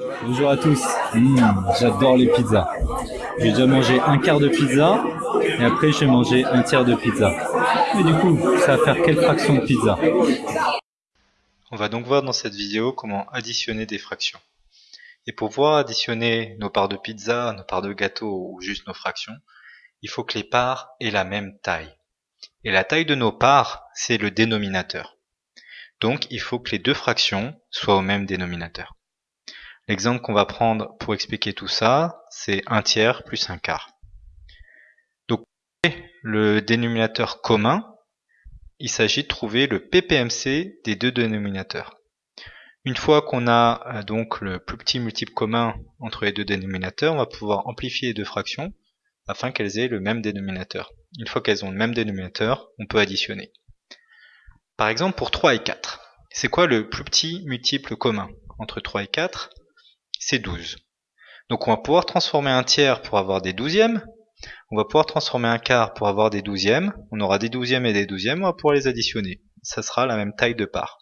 Bonjour à tous. Mmh, J'adore les pizzas. J'ai déjà mangé un quart de pizza et après j'ai mangé un tiers de pizza. Et du coup, ça va faire quelle fraction de pizza? On va donc voir dans cette vidéo comment additionner des fractions. Et pour pouvoir additionner nos parts de pizza, nos parts de gâteau ou juste nos fractions, il faut que les parts aient la même taille. Et la taille de nos parts, c'est le dénominateur. Donc il faut que les deux fractions soient au même dénominateur. L'exemple qu'on va prendre pour expliquer tout ça, c'est un tiers plus un quart. Donc le dénominateur commun, il s'agit de trouver le PPMC des deux dénominateurs. Une fois qu'on a euh, donc le plus petit multiple commun entre les deux dénominateurs, on va pouvoir amplifier les deux fractions afin qu'elles aient le même dénominateur. Une fois qu'elles ont le même dénominateur, on peut additionner. Par exemple pour 3 et 4. C'est quoi le plus petit multiple commun entre 3 et 4 C'est 12. Donc on va pouvoir transformer un tiers pour avoir des douzièmes. On va pouvoir transformer un quart pour avoir des douzièmes. On aura des douzièmes et des douzièmes, on va pouvoir les additionner. Ça sera la même taille de part.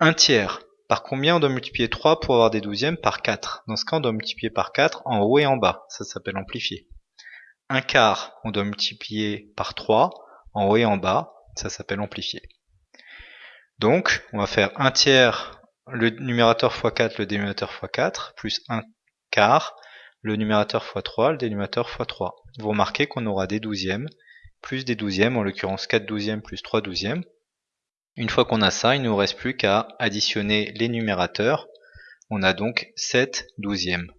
Un tiers, par combien on doit multiplier 3 pour avoir des douzièmes Par 4. Dans ce cas, on doit multiplier par 4 en haut et en bas. Ça s'appelle amplifier. Un quart, on doit multiplier par 3 en haut et en bas. Ça s'appelle amplifier. Donc, on va faire un tiers, le numérateur x 4, le dénominateur x 4, plus un quart, le numérateur x 3, le dénominateur x 3. Vous remarquez qu'on aura des douzièmes, plus des douzièmes, en l'occurrence 4 douzièmes plus 3 douzièmes. Une fois qu'on a ça, il ne nous reste plus qu'à additionner les numérateurs. On a donc 7 douzièmes.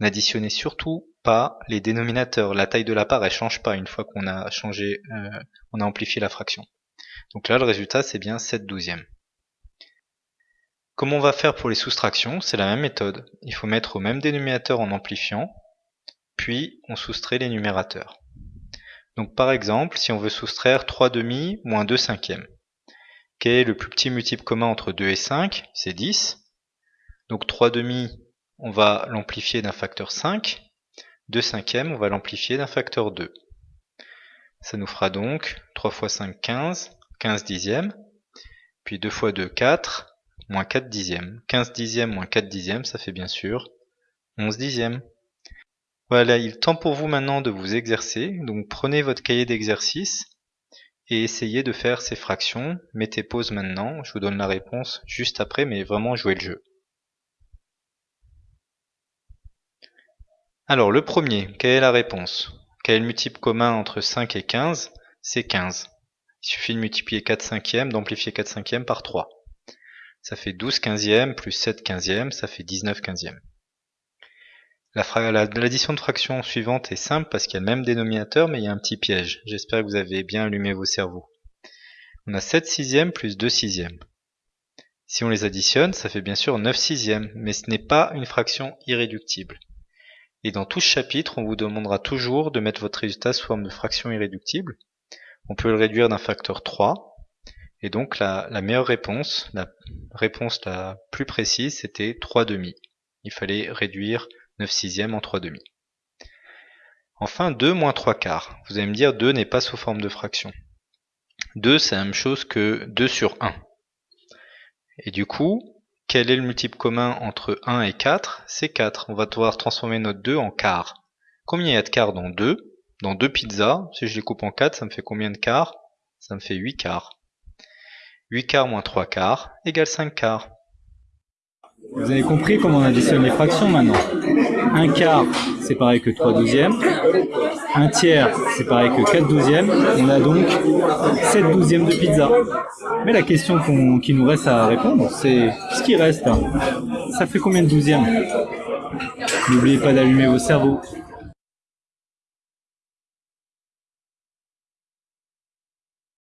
N'additionnez surtout pas les dénominateurs. La taille de la part, elle change pas une fois qu'on a changé, euh, on a amplifié la fraction. Donc là, le résultat, c'est bien 7 douzièmes. Comment on va faire pour les soustractions? C'est la même méthode. Il faut mettre au même dénominateur en amplifiant, puis on soustrait les numérateurs. Donc par exemple, si on veut soustraire 3 demi moins 2 cinquièmes, quel est le plus petit multiple commun entre 2 et 5 C'est 10. Donc 3 demi, on va l'amplifier d'un facteur 5. 2 cinquièmes, on va l'amplifier d'un facteur 2. Ça nous fera donc 3 fois 5, 15. 15 dixièmes, puis 2 fois 2, 4, moins 4 dixièmes. 15 dixièmes moins 4 dixièmes, ça fait bien sûr 11 dixièmes. Voilà, il est temps pour vous maintenant de vous exercer. Donc prenez votre cahier d'exercice et essayez de faire ces fractions. Mettez pause maintenant, je vous donne la réponse juste après, mais vraiment jouez le jeu. Alors le premier, quelle est la réponse? Quel est le multiple commun entre 5 et 15 C'est 15. Il suffit de multiplier 4 cinquièmes, d'amplifier 4 cinquièmes par 3. Ça fait 12 quinzièmes plus 7 quinzièmes, ça fait 19 quinzièmes. L'addition de fractions suivante est simple parce qu'il y a le même dénominateur, mais il y a un petit piège. J'espère que vous avez bien allumé vos cerveaux. On a 7 sixièmes plus 2 sixièmes. Si on les additionne, ça fait bien sûr 9 sixièmes, mais ce n'est pas une fraction irréductible. Et dans tout ce chapitre, on vous demandera toujours de mettre votre résultat sous forme de fraction irréductible, on peut le réduire d'un facteur 3. Et donc la, meilleure réponse, la réponse la plus précise, c'était 3 demi. Il fallait réduire 9 sixièmes en 3 demi. Enfin 2 moins 3 quarts. Vous allez me dire 2 n'est pas sous forme de fraction. 2 c'est la même chose que 2 sur 1. Et du coup, quel est le multiple commun entre 1 et 4 C'est 4. On va devoir transformer notre 2 en quart. Combien il y a de quarts dans 2 dans deux pizzas, si je les coupe en 4, ça me fait combien de quarts? Ça me fait 8 quarts. 8 quarts moins 3 quarts égale 5 quarts. Vous avez compris comment on additionne les fractions maintenant Un quart, c'est pareil que 3 douzièmes. Un tiers, c'est pareil que 4 douzièmes. On a donc 7 douzièmes de pizza. Mais la question qui nous reste à répondre, c'est ce qui reste Ça fait combien de douzièmes? N'oubliez pas d'allumer vos cerveaux.